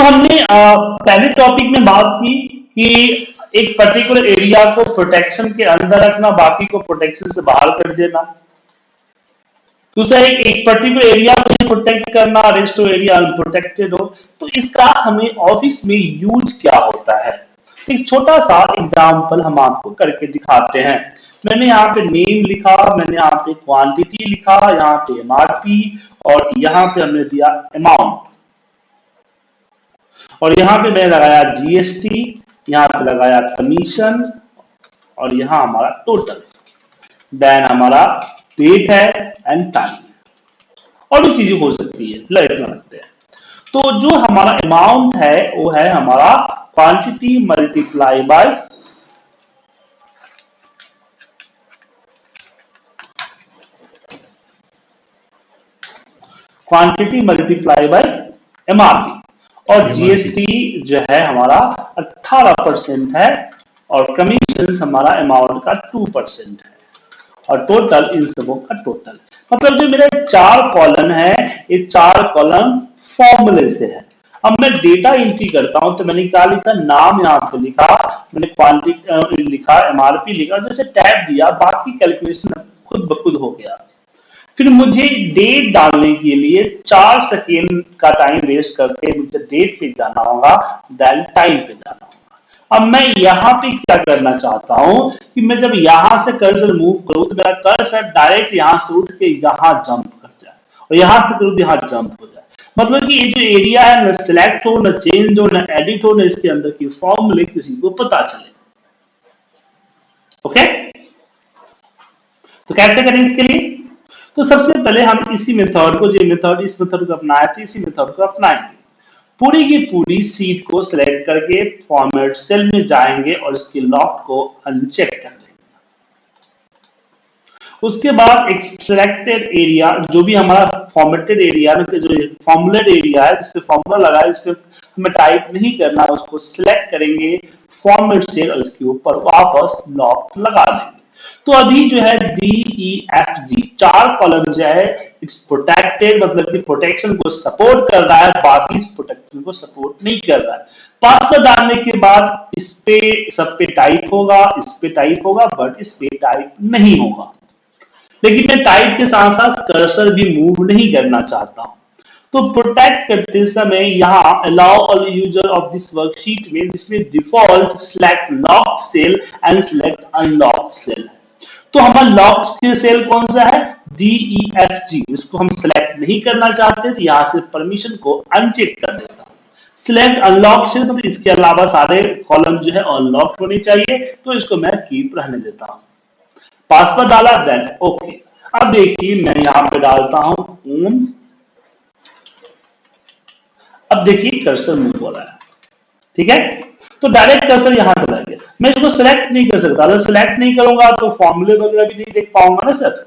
तो हमने पहले टॉपिक में बात की कि एक पर्टिकुलर एरिया को प्रोटेक्शन के अंदर रखना बाकी को प्रोटेक्शन से बाहर कर देना। दूसरा एक, एक पर्टिकुलर एरिया को प्रोटेक्ट करना रेस्ट ऑफ़ एरिया अनप्रोटेक्टेड हो। तो इसका हमें ऑफ़िस में यूज़ क्या होता है? एक छोटा सा एग्ज़ाम्पल हम आपको करके दिखाते हैं। मैंने यहाँ पे नेम लिखा मैंने यहाँ पे क्वांटिटी लिखा यहाँ पे एमआरपी और यहाँ पे हमने दिया अमाउंट और यहाँ पे मैंने लगाया जीएसटी यहाँ पे लगाया कमीशन और यहाँ हमारा टोटल देन हमारा डेट है एंड टाइम और भी चीज़ें हो सकती है लाइट में रखते हैं। तो जो हमारा अमाउंट है, वो है हमारा quantity multiply by quantity multiply by MRP और जीएसटी जो है हमारा 18 परसेंट है और कमीशन हमारा अमाउंट का 2 परसेंट है। और टोटल इन सबों का टोटल मतलब जो मेरा चार कॉलम है ये चार कॉलम फॉर्मूले से है। अब मैं डेटा एंट्री करता हूँ तो मैंने क्या लिखा? नाम यहाँ पे लिखा। मैंने क्वांटिटी लिखा एमआरपी लिखा जैसे टैब दिया बाकी कैलकुलेशन खुद ब खुद हो गया। फिर मुझे डेट डालने के लिए चार सेकेंड का टाइम वेस्ट करके मुझे डेट पे जाना होगा देन टाइम पे जाना अब मैं यहाँ पे क्या करना चाहता हूँ कि मैं जब यहाँ से कर्सर मूव करूँ तो मेरा कर्सर डायरेक्ट यहाँ से उठ के यहाँ जंप कर जाए और यहाँ से करूँ तो यहाँ जंप हो जाए। मतलब कि ये जो एरिया है, ना सिलेक्ट हो, ना चेंज हो, न एडिट हो, ना इसके अंदर की फॉर्मूले किसी को पता चले। ओके तो कैसे करें इसके लिए? तो सबसे पहले हम इसी मेथड को जो मेथड इस मेथड को अपनाए थे इसी मेथड को अपनाएँगे पूरी की पूरी सीट को सिलेक्ट करके फॉर्मेट सेल में जाएँगे और इसके लॉक को अनचेक कर देंगे। उसके बाद एक सिलेक्टेड एरिया जो भी हमारा फॉर्मेटेड एरिया जो फॉर्मुलेट एरिया है, जिसपे फॉर्मूला लगा है, जिसपे हमें टाइप नहीं करना, उसको सिलेक्ट करेंगे फॉर्मेट सेल और इसके ऊपर वापस लॉक लगा देंगे। तो अभी जो है डी ई एफ़ जी चार कॉलम जो है इट्स प्रोटेक्टेड मतलब कि प्रोटेक्शन को सपोर्ट कर रहा है, बाकी प्रोटेक्शन को सपोर्ट नहीं कर रहा है। पासवर्ड डालने के बाद इस पे, सब पे टाइप होगा, इस पे टाइप होगा बट इस पे टाइप नहीं होगा। लेकिन मैं टाइप के साथ साथ कर्सर भी मूव नहीं करना चाहता हूँ। तो प्रोटेक्ट करते समय यहाँ allow all user of this worksheet में, जिसमें default select lock cell and select unlock cell है। तो हमारा लॉक सेल कौन सा है? डीई एफ़ जी इसको हम सिलेक्ट नहीं करना चाहते तो यहाँ से परमिशन को अनचेक कर देता हूँ। सिलेक्ट अनलॉक सेल तो इसके अलावा सारे कॉलम जो है अनलॉक होने चाहिए। तो इसको मैं कीप रहने देता हूँ। पासवर्ड डाला देन ओके अब देखिए, मैं यहाँ पे डालता हूँ ओम अब देखिए कर्सर मूव हो रहा है। ठीक है? तो डायरेक्ट कर्सर यहाँ चला गया मैं इसको सिलेक्ट नहीं कर सकता। अगर सिलेक्ट नहीं करूँगा तो फॉर्मूले वगैरह भी नहीं देख पाऊँगा ना सर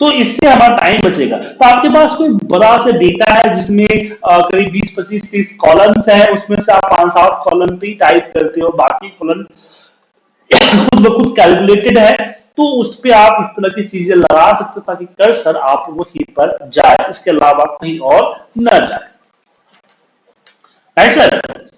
तो इससे हमारा टाइम बचेगा। तो आपके पास कोई बड़ा से डेटा है जिसमें करीब 20 25 30 कॉलम्स है, उसमें से आप पाँच, सात कॉलम पे टाइप करते हो। बाकी कॉलम खुद ब खुद कैलकुलेटेड है। तो उस पर आप इस तरह की चीज़ें लगा सकते हो ताकि कर्सर आप वहीं पर जाए। इसके अलावा कहीं और न जाए। Right sir